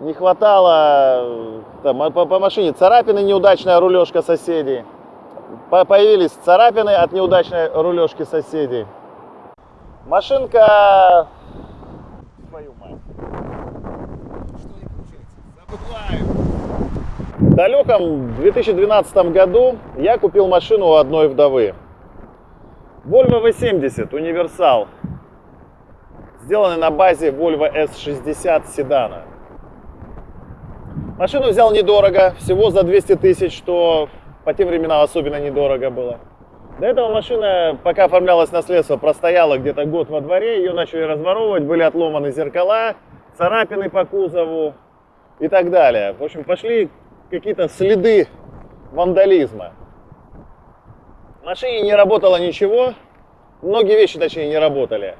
не хватало э, там, по, по машине царапины, неудачная рулежка соседей. По- появились царапины от неудачной рулежки соседей. Машинка... Твою мать. В далеком 2012 году я купил машину у одной вдовы. Volvo V70 универсал, сделанный на базе Volvo S60 седана. Машину взял недорого, всего за 200 тысяч, что по тем временам особенно недорого было. До этого машина, пока оформлялось наследство, простояла где-то год во дворе, ее начали разворовывать, были отломаны зеркала, царапины по кузову и так далее. В общем, пошли какие-то следы вандализма. В машине не работало ничего, многие вещи, точнее, не работали.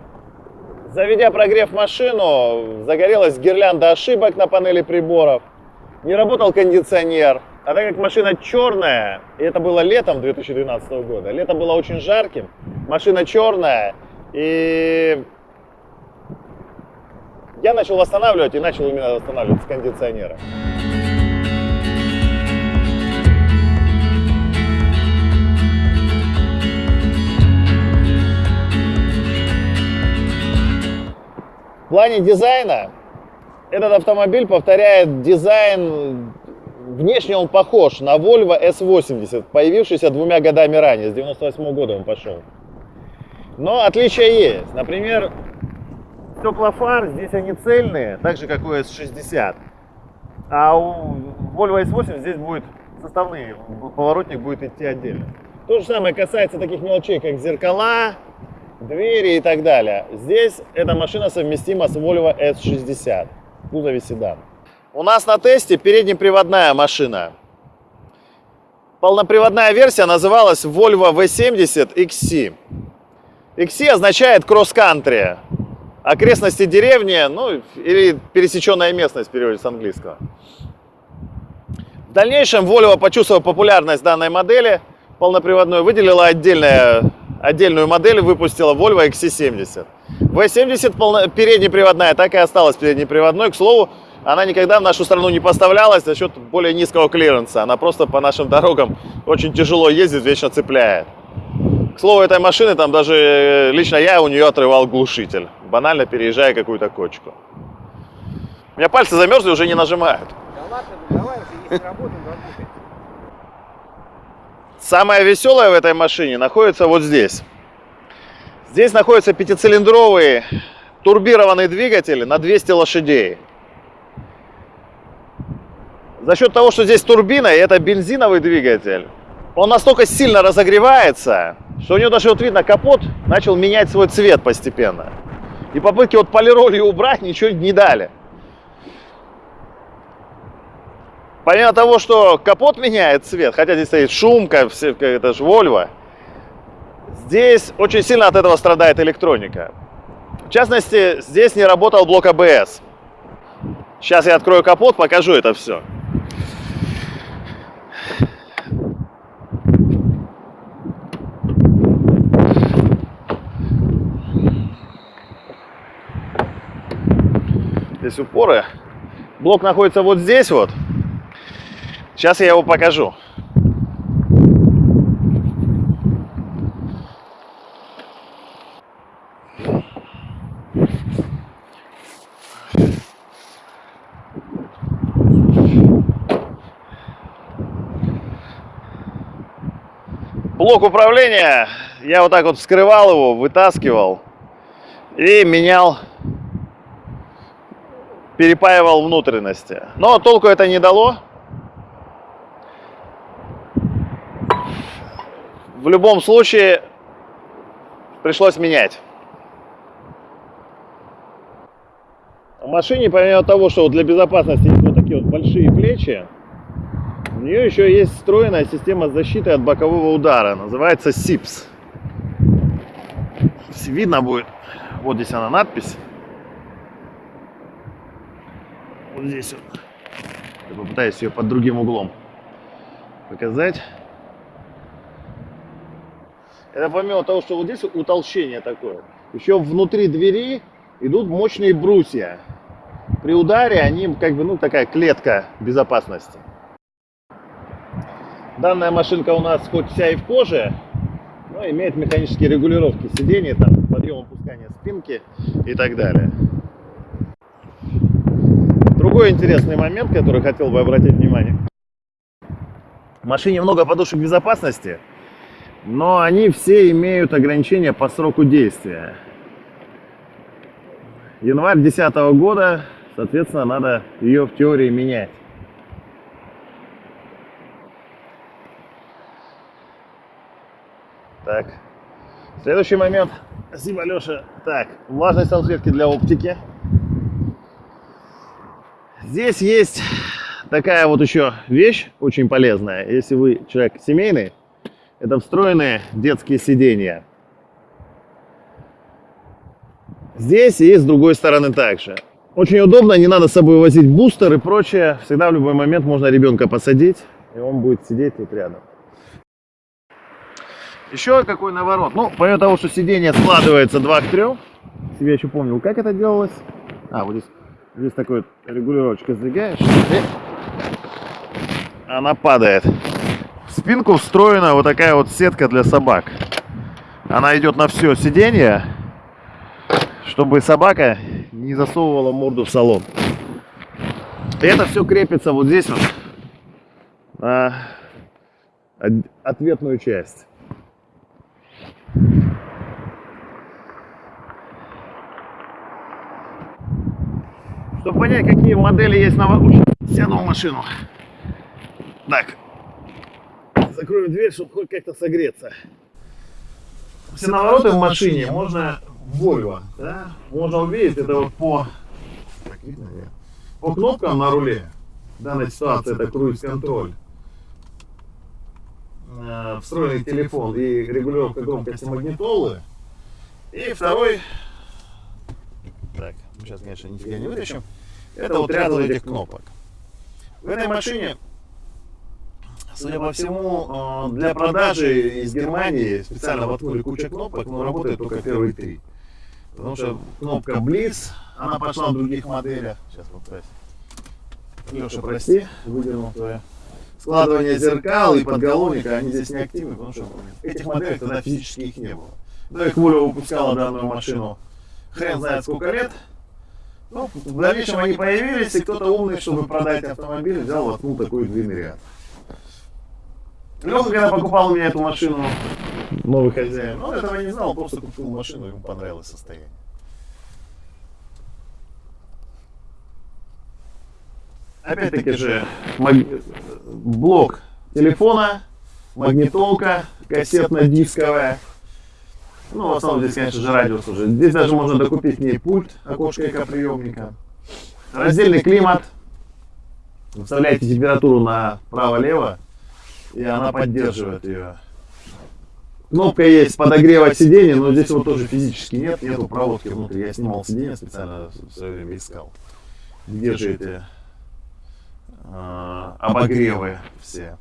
Заведя прогрев машину, загорелась гирлянда ошибок на панели приборов, не работал кондиционер. А так как машина черная, и это было летом 2012 года, лето было очень жарким, машина черная, и я начал восстанавливать, и начал именно восстанавливать с кондиционера. В плане дизайна этот автомобиль повторяет дизайн, внешне он похож на Volvo S80, появившийся двумя годами ранее, с 98 года он пошел. Но отличия есть. Например, стекла фар здесь они цельные, так же как у S60. А у Volvo S80 здесь будет составные, поворотник будет идти отдельно. То же самое касается таких мелочей, как зеркала, двери и так далее. Здесь эта машина совместима с Volvo S60 в кузове седан. У нас на тесте переднеприводная машина. Полноприводная версия называлась Volvo V70 XC. XC означает кросс-кантри, окрестности деревни, ну или пересеченная местность переводится с английского. В дальнейшем Volvo, почувствовав популярность данной модели полноприводной, выделила отдельная, отдельную модель, выпустила Volvo XC70. V70 полно, переднеприводная, так и осталась переднеприводной. К слову, она никогда в нашу страну не поставлялась за счет более низкого клиренса. Она просто по нашим дорогам очень тяжело ездит, вечно цепляет. К слову, этой машины там даже э, лично я у нее отрывал глушитель, банально переезжая какую-то кочку. У меня пальцы замерзли, уже не нажимают. Да ладно, ну давай уже, работаем, работаем. Самое веселое в этой машине находится вот здесь. Здесь находится пятицилиндровый турбированный двигатель на 200 лошадей. За счет того, что здесь турбина и это бензиновый двигатель, он настолько сильно разогревается, что у него даже вот видно капот начал менять свой цвет постепенно. И попытки вот полиролью убрать ничего не дали. Помимо того, что капот меняет цвет, хотя здесь стоит шумка, все, это же Volvo, здесь очень сильно от этого страдает электроника. В частности, здесь не работал блок АБС. Сейчас я открою капот, покажу это все. Здесь упоры. Блок находится вот здесь вот. Сейчас я его покажу. Блок управления, я вот так вот вскрывал его, вытаскивал и менял, перепаивал внутренности. Но толку это не дало. В любом случае пришлось менять. В машине, помимо того, что для безопасности есть вот такие вот большие плечи, у нее еще есть встроенная система защиты от бокового удара. Называется SIPS. Видно будет. Вот здесь она надпись. Вот здесь вот. Я попытаюсь ее под другим углом показать. Это помимо того, что вот здесь утолщение такое, еще внутри двери идут мощные брусья. при ударе они как бы, ну, такая клетка безопасности. Данная машинка у нас хоть вся и в коже, но имеет механические регулировки сидений, там, подъем опускания спинки и так далее. Другой интересный момент, который хотел бы обратить внимание. В машине много подушек безопасности, но они все имеют ограничения по сроку действия. Январь 2010 года, соответственно, надо ее в теории менять. Так. Следующий момент. Спасибо, Леша. Так, влажные салфетки для оптики. Здесь есть такая вот еще вещь очень полезная. Если вы человек семейный, это встроенные детские сиденья. Здесь и с другой стороны также. Очень удобно, не надо с собой возить бустер и прочее. Всегда в любой момент можно ребенка посадить, и он будет сидеть тут рядом. Еще какой наворот. Ну, помимо того, что сиденье складывается 2 к 3, себе еще помнил, как это делалось. А, вот здесь, здесь такой регулировочка сдвигаешь, и она падает. Спинку встроена вот такая вот сетка для собак. Она идет на все сиденье, чтобы собака не засовывала морду в салон. И это все крепится вот здесь вот на ответную часть. Чтобы понять, какие модели есть на вообще, сяду в машину. Так, закроем дверь, чтобы хоть как-то согреться. Все навороты в машине можно Volvo, да? Можно увидеть это вот по, по кнопкам на руле. В данной ситуации это круиз-контроль. Э, Встроенный телефон и регулировка громкости магнитолы. И второй, так, сейчас, конечно, нифига не вытащим. Это вот ряд вот этих кнопок. В этой машине, судя по всему, э, для продажи из Германии специально воткнули кучу кнопок, но работает только первые три. Потому что кнопка Blitz, она пошла в других моделях. Сейчас кстати. Леша, прости, выдернул твое. Складывание зеркал и подголовника, они здесь не активны, потому что этих моделей тогда физически их не было. Да их Volvo выпускала данную машину хрен знает сколько лет. Ну, в дальнейшем они появились, и кто-то умный, чтобы продать автомобиль, взял, воткнул такой длинный ряд. Леха, когда покупал у меня эту машину, новый хозяин, он этого не знал, просто купил машину, ему понравилось состояние. Опять-таки же маг- блок телефона, магнитолка кассетно-дисковая. Ну, в основном здесь, конечно же, радио служит. Здесь даже можно докупить к ней пульт, окошко экоприемника. Раздельный климат. Выставляете температуру направо-лево, и она поддерживает ее. Кнопка есть подогревать сиденье, но здесь вот тоже физически нет, нету проводки внутри. Я снимал сиденье специально в свое время искал. Где же эти э, обогревы все?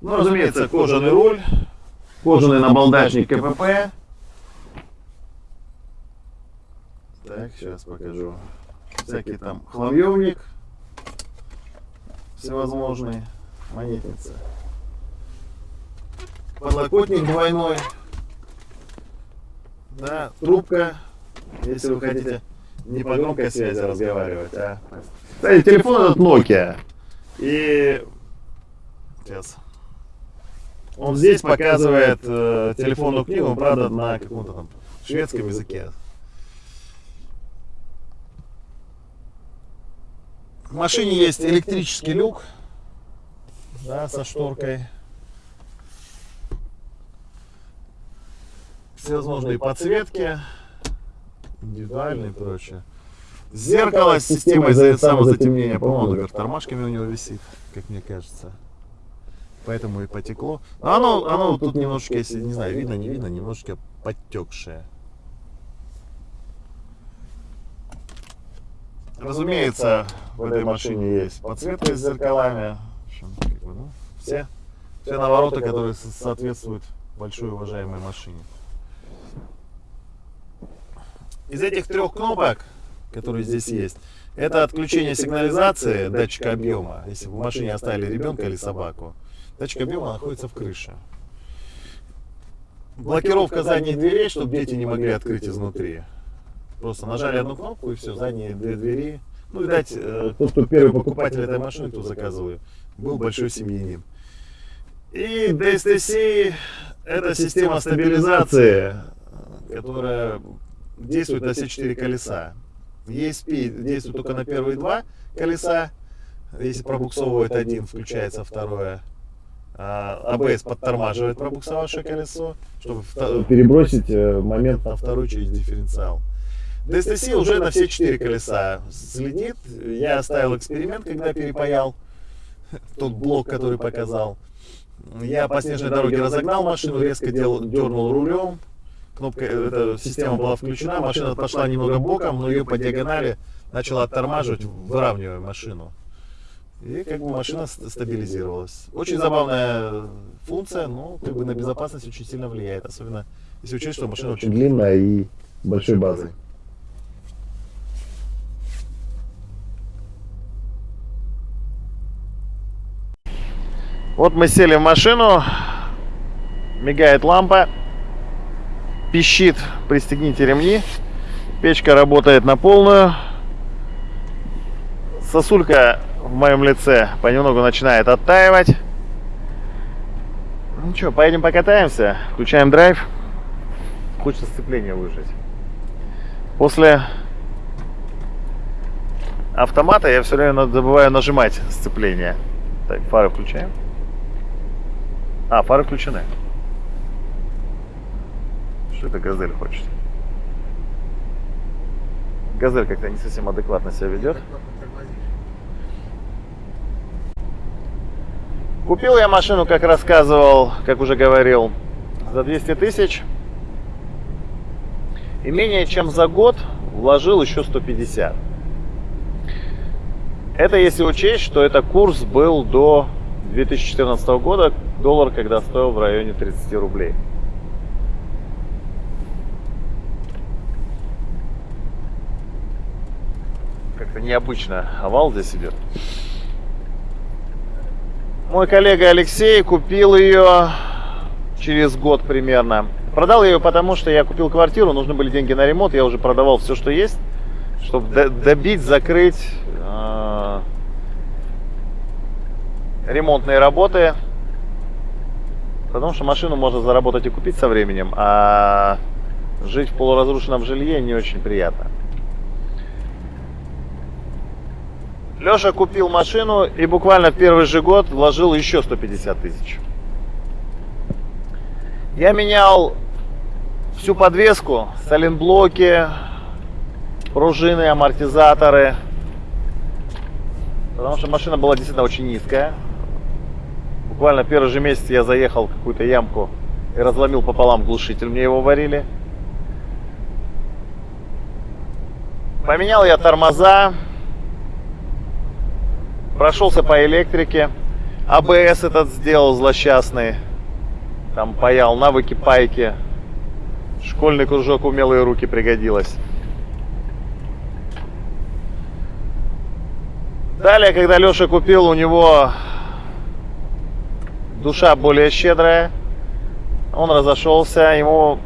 Ну, разумеется, кожаный руль, кожаный набалдачник КПП. Так, сейчас покажу. Всякий там хламьевник всевозможный, монетница. Подлокотник двойной. Да, трубка, если вы хотите не по громкой связи разговаривать, а. Кстати, телефон этот Nokia. И сейчас. Он здесь показывает э, телефонную книгу, правда, на каком-то там шведском языке. В машине есть электрический люк, да, со шторкой. Всевозможные подсветки, индивидуальные и прочее. Зеркало с системой за- самозатемнения, по-моему, наверх тормашками у него висит, как мне кажется. Поэтому и потекло. Но оно, оно тут немножечко, если не знаю, видно, не видно, немножечко подтекшее. Разумеется, в этой машине есть подсветка с зеркалами. Общем, как бы, ну, все, все навороты, которые со- соответствуют большой уважаемой машине. Из этих трех кнопок, которые здесь есть, Это отключение сигнализации датчика объема. Если в машине оставили ребенка или собаку, датчик объема находится в крыше. Блокировка задних дверей, чтобы дети не могли открыть изнутри. Просто нажали одну кнопку и все, задние две двери. Ну, видать, э, тот, кто первый покупатель этой машины, кто заказывал ее, был большой семьянин. И DSTC это система стабилизации, которая действует на все четыре колеса. ESP действует только на первые два колеса. Если пробуксовывает один, включается второе. А ABS подтормаживает пробуксовавшее колесо, чтобы перебросить э, момент на второй через дифференциал. DSTC уже на все четыре колеса следит. Я оставил эксперимент, когда перепаял тот блок, который показал. Я по снежной дороге разогнал машину, резко дел, дернул рулем. Кнопка, эта система была включена, машина пошла немного боком, но ее по диагонали начала оттормаживать, выравнивая машину. И как бы машина стабилизировалась. Очень забавная функция, но как бы на безопасность очень сильно влияет. Особенно если учесть, что машина очень длинная и большой базой. Вот мы сели в машину, мигает лампа, пищит, пристегните ремни, печка работает на полную, сосулька в моем лице понемногу начинает оттаивать. Ну что, поедем покатаемся, включаем драйв, хочется сцепление выжать. После автомата я все время забываю нажимать сцепление. Так, фары включаем. А, фары включены. Что это газель хочет? Газель как-то не совсем адекватно себя ведет. Купил я машину, как рассказывал, как уже говорил, за 200 тысяч. И менее чем за год вложил еще 150. Это если учесть, что это курс был до 2014 года, доллар, когда стоил в районе 30 рублей. Как-то необычно овал здесь идет. Мой коллега Алексей купил ее через год примерно. Продал ее потому, что я купил квартиру, нужны были деньги на ремонт, я уже продавал все, что есть, чтобы добить, закрыть э, ремонтные работы. Потому что машину можно заработать и купить со временем, а жить в полуразрушенном жилье не очень приятно. Леша купил машину и буквально в первый же год вложил еще 150 тысяч. Я менял всю подвеску, саленблоки, пружины, амортизаторы. Потому что машина была действительно очень низкая. Буквально первый же месяц я заехал в какую-то ямку и разломил пополам глушитель, мне его варили. Поменял я тормоза, прошелся по электрике, АБС этот сделал злосчастный, там паял навыки пайки, школьный кружок умелые руки пригодилось. Далее, когда Леша купил, у него душа более щедрая. Он разошелся, ему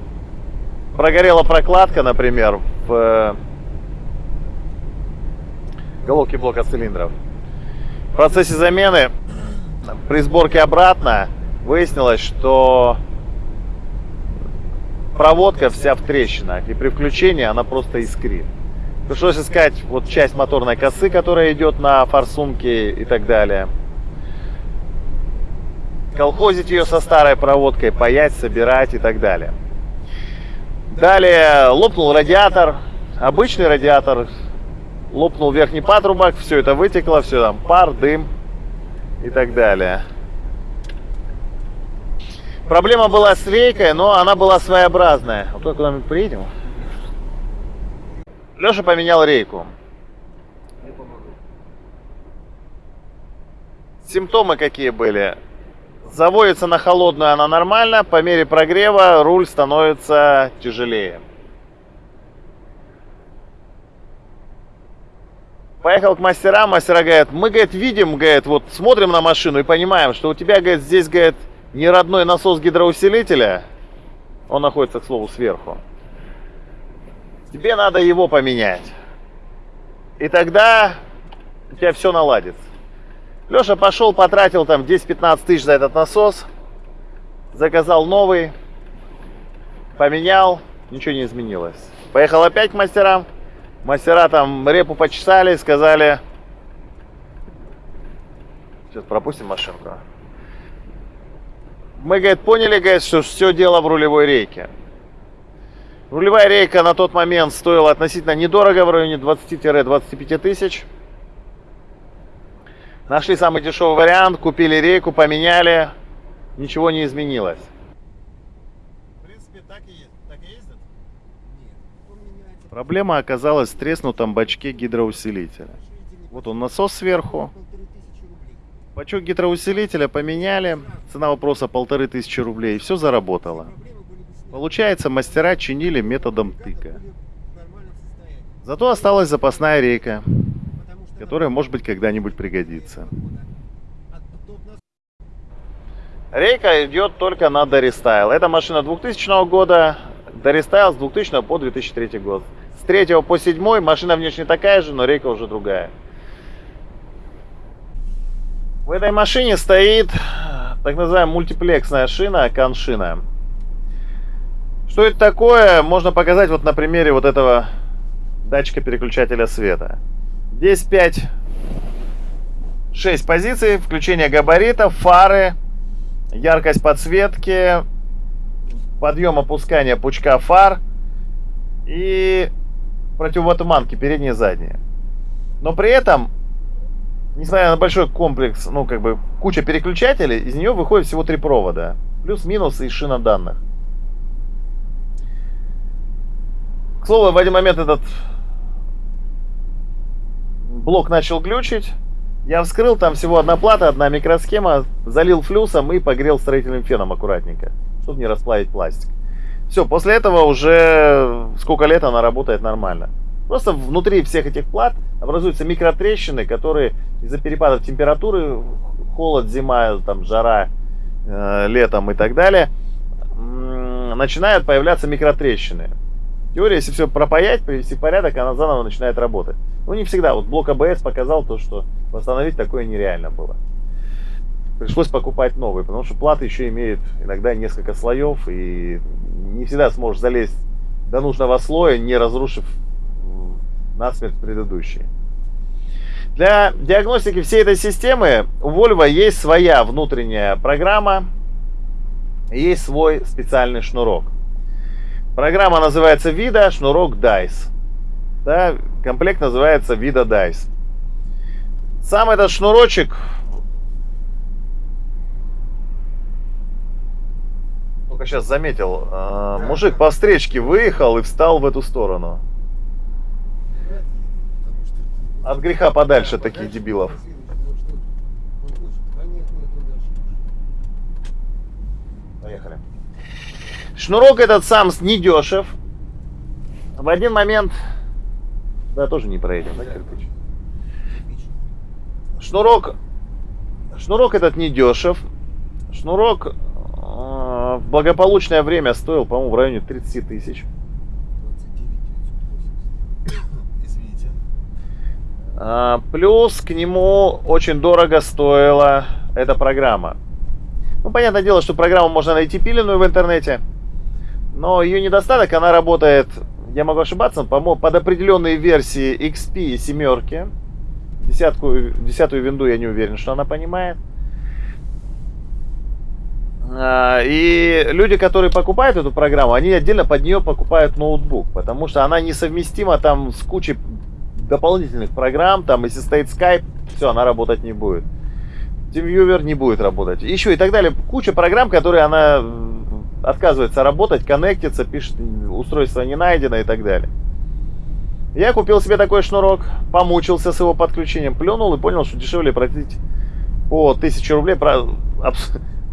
прогорела прокладка, например, в э, головке блока цилиндров. В процессе замены при сборке обратно выяснилось, что проводка вся в трещинах, и при включении она просто искрит. Пришлось искать вот часть моторной косы, которая идет на форсунке и так далее колхозить ее со старой проводкой, паять, собирать и так далее. Далее лопнул радиатор, обычный радиатор, лопнул верхний патрубок, все это вытекло, все там пар, дым и так далее. Проблема была с рейкой, но она была своеобразная. Вот только мы приедем. Леша поменял рейку. Симптомы какие были? Заводится на холодную она нормально, по мере прогрева руль становится тяжелее. Поехал к мастерам, мастера говорят, мы, говорит, видим, говорит, вот смотрим на машину и понимаем, что у тебя, говорит, здесь, говорит, не родной насос гидроусилителя, он находится, к слову, сверху. Тебе надо его поменять. И тогда у тебя все наладится. Леша пошел, потратил там 10-15 тысяч за этот насос, заказал новый, поменял, ничего не изменилось. Поехал опять к мастерам, мастера там репу почесали, сказали, сейчас пропустим машинку. Мы, говорит, поняли, говорит, что все дело в рулевой рейке. Рулевая рейка на тот момент стоила относительно недорого, в районе 20-25 тысяч. Нашли самый дешевый вариант, купили рейку, поменяли, ничего не изменилось. В принципе, так и, так и ездит? Нет. Проблема оказалась в треснутом бачке гидроусилителя. Вот он насос сверху. Бачок гидроусилителя поменяли. Цена вопроса полторы тысячи рублей. Все заработало. Получается, мастера чинили методом тыка. Зато осталась запасная рейка, которая, может быть, когда-нибудь пригодится. Рейка идет только на Дорестайл. Это машина 2000 года, Дорестайл с 2000 по 2003 год. С 3 по 7 машина внешне такая же, но рейка уже другая. В этой машине стоит так называемая мультиплексная шина, каншина. Что это такое, можно показать вот на примере вот этого датчика переключателя света. Здесь 5 6 позиций, включение габаритов, фары, яркость подсветки, подъем опускания пучка фар и противотуманки передние и задние. Но при этом, несмотря на большой комплекс, ну как бы куча переключателей, из нее выходит всего три провода. Плюс-минус и шина данных. К слову, в один момент этот блок начал глючить. Я вскрыл, там всего одна плата, одна микросхема, залил флюсом и погрел строительным феном аккуратненько, чтобы не расплавить пластик. Все, после этого уже сколько лет она работает нормально. Просто внутри всех этих плат образуются микротрещины, которые из-за перепадов температуры, холод, зима, там, жара, э, летом и так далее, начинают появляться микротрещины. Теория, если все пропаять, привести в порядок, она заново начинает работать. Ну, не всегда. Вот блок АБС показал то, что восстановить такое нереально было. Пришлось покупать новый, потому что плата еще имеет иногда несколько слоев, и не всегда сможешь залезть до нужного слоя, не разрушив насмерть предыдущий. Для диагностики всей этой системы у Volvo есть своя внутренняя программа, есть свой специальный шнурок. Программа называется Vida, шнурок DICE. Да, комплект называется Vida DICE. Сам этот шнурочек только сейчас заметил, э, мужик по встречке выехал и встал в эту сторону. От греха подальше таких дебилов. Дальше. Поехали. Шнурок этот сам недешев. В один момент... Да, тоже не проедем, да, кирпич? Шнурок... Шнурок этот недешев. Шнурок э, в благополучное время стоил, по-моему, в районе 30 тысяч. 29 Извините. А, Плюс к нему очень дорого стоила эта программа. Ну, понятное дело, что программу можно найти пиленную в интернете, но ее недостаток, она работает, я могу ошибаться, по-моему, под определенные версии XP и семерки. Десятку, десятую винду я не уверен, что она понимает. А, И люди, которые покупают эту программу, они отдельно под нее покупают ноутбук, потому что она несовместима там с кучей дополнительных программ, там, если стоит Skype, все, она работать не будет. TeamViewer не будет работать. Еще и так далее. Куча программ, которые она отказывается работать, коннектится, пишет, устройство не найдено и так далее. Я купил себе такой шнурок, помучился с его подключением, плюнул и понял, что дешевле платить по 1000 рублей.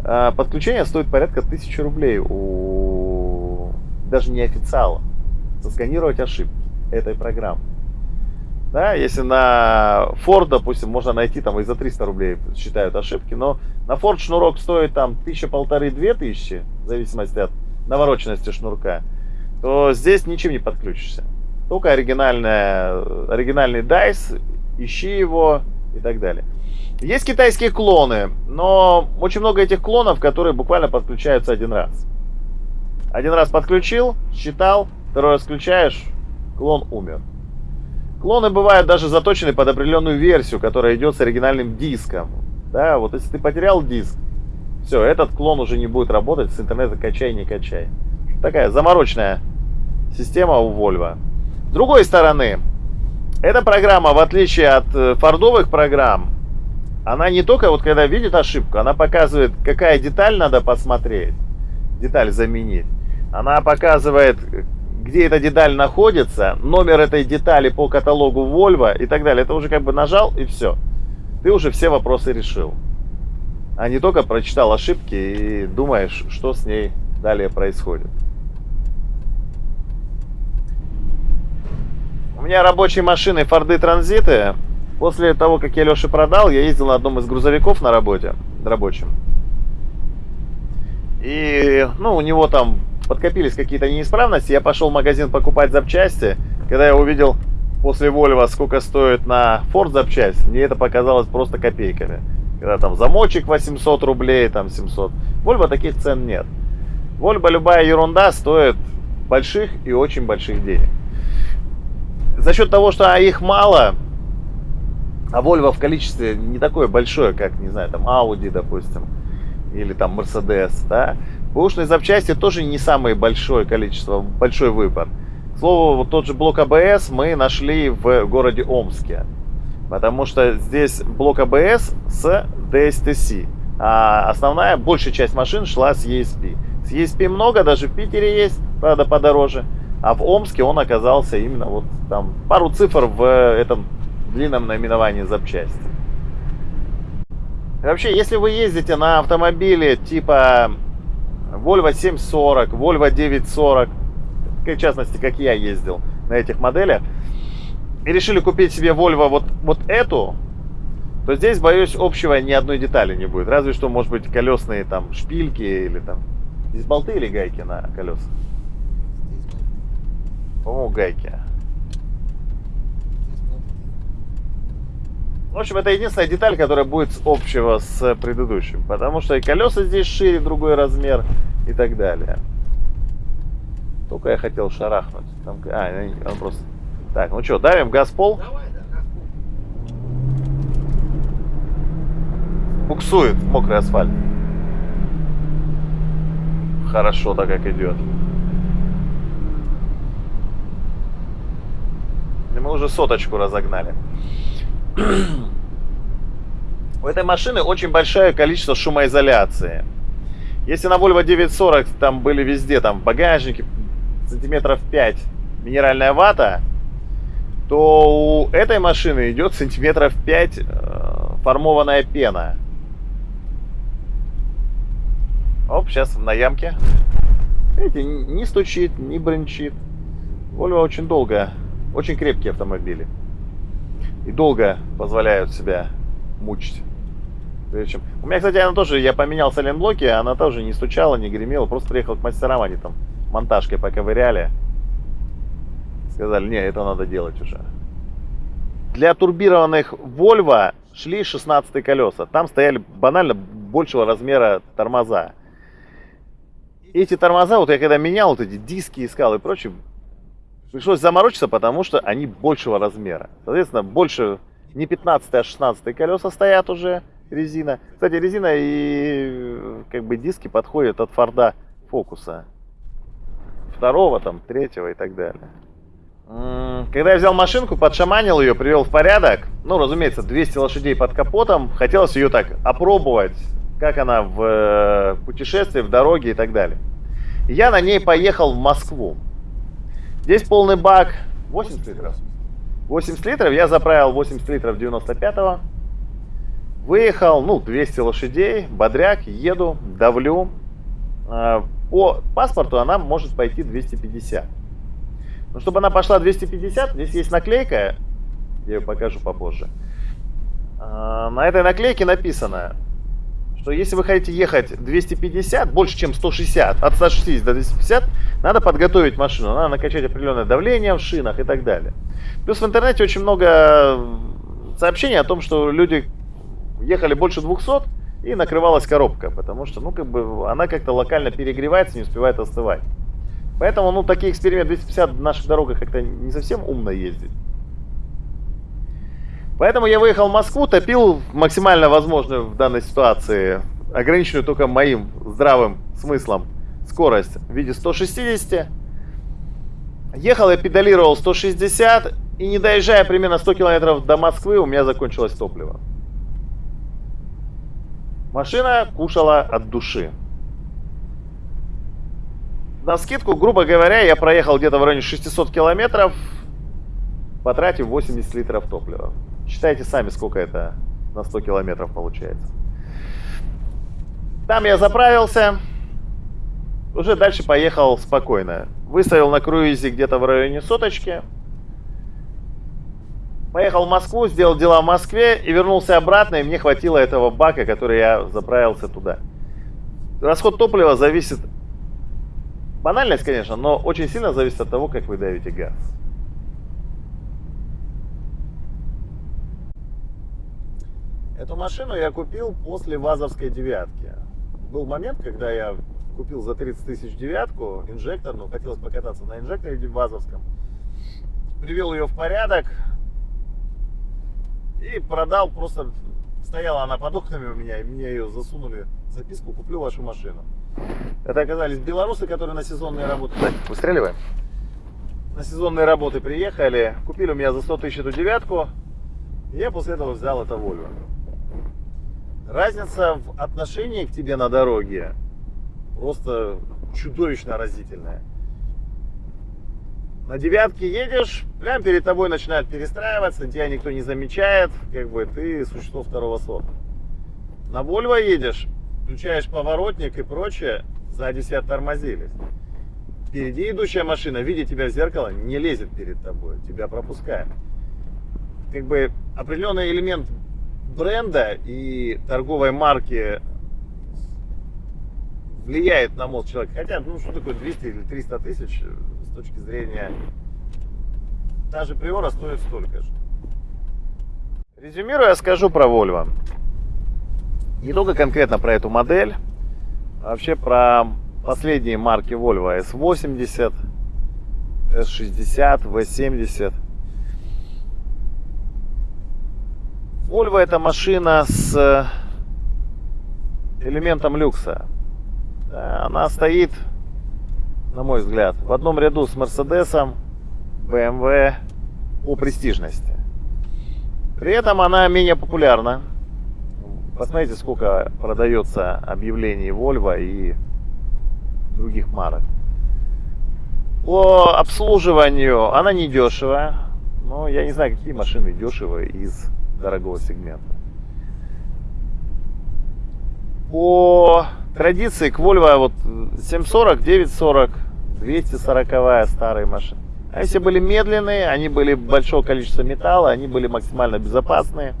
А, Подключение стоит порядка 1000 рублей у даже не официала. Сосканировать ошибки этой программы. Да, если на Ford, допустим, можно найти там и за 300 рублей считают ошибки, но на Ford шнурок стоит там тысяча полторы-две тысячи, в зависимости от навороченности шнурка, то здесь ничем не подключишься. Только оригинальная, оригинальный DICE, ищи его и так далее. Есть китайские клоны, но очень много этих клонов, которые буквально подключаются один раз. Один раз подключил, считал, второй раз включаешь, клон умер. Клоны бывают даже заточены под определенную версию, которая идет с оригинальным диском. Да, вот если ты потерял диск, все, этот клон уже не будет работать, с интернета качай, не качай. Такая заморочная система у Volvo. С другой стороны, эта программа, в отличие от э, фордовых программ, она не только вот когда видит ошибку, она показывает, какая деталь надо посмотреть, деталь заменить. Она показывает, где эта деталь находится, номер этой детали по каталогу Volvo и так далее. Это уже как бы нажал и все. Ты уже все вопросы решил. А не только прочитал ошибки и думаешь, что с ней далее происходит. У меня рабочие машины Форды Транзиты. После того, как я Леше продал, я ездил на одном из грузовиков на работе, рабочем. И, ну, у него там подкопились какие-то неисправности, я пошел в магазин покупать запчасти. Когда я увидел после Volvo, сколько стоит на Ford запчасть, мне это показалось просто копейками. Когда там замочек 800 рублей, там 700. Volvo таких цен нет. Volvo любая ерунда стоит больших и очень больших денег. За счет того, что их мало, а Volvo в количестве не такое большое, как, не знаю, там Audi, допустим, или там Mercedes, да, Бэушные запчасти тоже не самое большое количество, большой выбор. К слову, вот тот же блок АБС мы нашли в городе Омске. Потому что здесь блок АБС с DSTC. А основная, большая часть машин шла с ESP. С ESP много, даже в Питере есть, правда, подороже. А в Омске он оказался именно вот там пару цифр в этом длинном наименовании запчасти. Вообще, если вы ездите на автомобиле типа Volvo 740, Volvo 940, в частности, как я ездил на этих моделях, и решили купить себе Volvo вот, вот эту, то здесь, боюсь, общего ни одной детали не будет. Разве что, может быть, колесные там шпильки или там... Здесь болты или гайки на колесах? По-моему, гайки. В общем, это единственная деталь, которая будет общего с предыдущим. Потому что и колеса здесь шире, другой размер и так далее. Только я хотел шарахнуть. Там, а, он просто... Так, ну что, давим газ пол? Давай, да, газ пол. Буксует мокрый асфальт. Хорошо так как идет. И мы уже соточку разогнали. У этой машины очень большое количество шумоизоляции. Если на Volvo 940 там были везде, там в багажнике сантиметров 5 минеральная вата, то у этой машины идет сантиметров 5 э, формованная пена. Оп, сейчас на ямке. Видите, не стучит, не бренчит. Volvo очень долго, очень крепкие автомобили и долго позволяют себя мучить. Причем... У меня, кстати, она тоже, я поменял сайлентблоки, она тоже не стучала, не гремела, просто приехал к мастерам, они там монтажкой поковыряли. Сказали, не, это надо делать уже. Для турбированных Volvo шли 16 колеса. Там стояли банально большего размера тормоза. Эти тормоза, вот я когда менял вот эти диски искал и прочее, Пришлось заморочиться, потому что они большего размера. Соответственно, больше не 15, а 16 колеса стоят уже резина. Кстати, резина и как бы диски подходят от Форда Фокуса. Второго, там, третьего и так далее. Когда я взял машинку, подшаманил ее, привел в порядок, ну, разумеется, 200 лошадей под капотом, хотелось ее так опробовать, как она в э, путешествии, в дороге и так далее. Я на ней поехал в Москву. Здесь полный бак 80 литров. 80 литров, я заправил 80 литров 95-го. Выехал, ну, 200 лошадей, бодряк, еду, давлю. А, по паспорту она может пойти 250. Но чтобы она пошла 250, здесь есть наклейка Я ее покажу попозже. А, На этой наклейке написано, что если вы хотите ехать 250, больше чем 160, от 160 до 250, надо подготовить машину, надо накачать определенное давление в шинах и так далее. Плюс в интернете очень много сообщений о том, что люди ехали больше 200 и накрывалась коробка, потому что, ну, как бы, она как-то локально перегревается, не успевает остывать. Поэтому, ну, такие эксперименты 250 в наших дорогах как-то не совсем умно ездить. Поэтому я выехал в Москву, топил максимально возможную в данной ситуации, ограниченную только моим здравым смыслом, скорость в виде 160. Ехал я педалировал 160, и не доезжая примерно 100 километров до Москвы, у меня закончилось топливо. Машина кушала от души. На скидку, грубо говоря, я проехал где-то в районе 600 километров, потратив 80 литров топлива. Считайте сами, сколько это на 100 километров получается. Там я заправился, уже дальше поехал спокойно. Выставил на круизе где-то в районе соточки. Поехал в Москву, сделал дела в Москве и вернулся обратно, и мне хватило этого бака, который я заправился туда. Расход топлива зависит, банальность, конечно, но очень сильно зависит от того, как вы давите газ. Эту машину я купил после ВАЗовской девятки. Был момент, когда я купил за 30 тысяч девятку инжекторную, хотелось покататься на инжекторе ВАЗовском. Привел ее в порядок и продал просто. Стояла она под окнами у меня, и мне ее засунули записку, куплю вашу машину. Это оказались белорусы, которые на сезонные работы... Выстреливаем. На сезонные работы приехали, купили у меня за 100 тысяч эту девятку, и я после этого взял это Volvo. Разница в отношении к тебе на дороге просто чудовищно разительная. На девятке едешь, прямо перед тобой начинают перестраиваться, тебя никто не замечает, как бы ты существо второго сорта. На Volvo едешь, включаешь поворотник и прочее, сзади себя тормозились. Впереди идущая машина, видя тебя в зеркало, не лезет перед тобой, тебя пропускает. Как бы определенный элемент бренда и торговой марки влияет на мозг человека. Хотя, ну что такое 200 или 300 тысяч с точки зрения... Та же Приора стоит столько же. Резюмируя, скажу про Volvo. Не только конкретно про эту модель, а вообще про последние марки Volvo S80, S60, V70. Volvo это машина с элементом люкса. Она стоит, на мой взгляд, в одном ряду с Мерседесом, BMW по престижности. При этом она менее популярна. Посмотрите, сколько продается объявлений Volvo и других марок. По обслуживанию она не дешевая. Но я не знаю, какие машины дешевые из дорогого сегмента. По традиции к Volvo вот 740, 940, 240 старые машины. Они все были медленные, они были большого количества металла, они были максимально безопасные.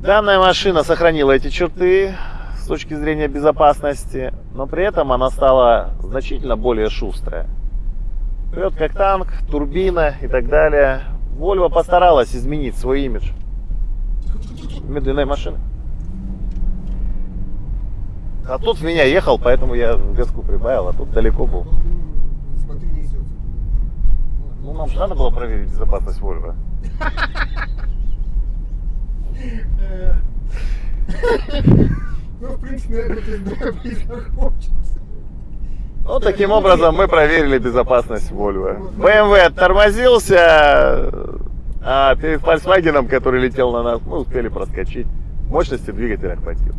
Данная машина сохранила эти черты с точки зрения безопасности, но при этом она стала значительно более шустрая. Прет как танк, турбина и так далее. Volvo постаралась изменить свой имидж медленной машины. А тут меня ехал, поэтому я газку прибавил, а тут далеко был. Ну, нам же надо было проверить безопасность Volvo. Ну, в принципе, наверное, ты хочется. Вот таким образом мы проверили безопасность Volvo. BMW оттормозился, а перед Volkswagen, который летел на нас, мы успели проскочить. Мощности двигателя хватило.